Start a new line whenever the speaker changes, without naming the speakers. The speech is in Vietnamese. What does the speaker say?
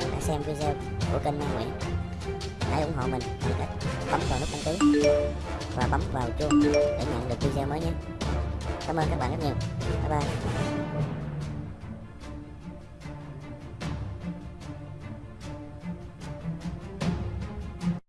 Vâng, bạn đã xem video của kênh Nam Nguyễn. Hãy ủng hộ mình. Bằng cách bấm vào nút đăng ký. Và bấm vào chuông để nhận được video mới nhé. Cảm ơn các bạn rất nhiều. Bye bye.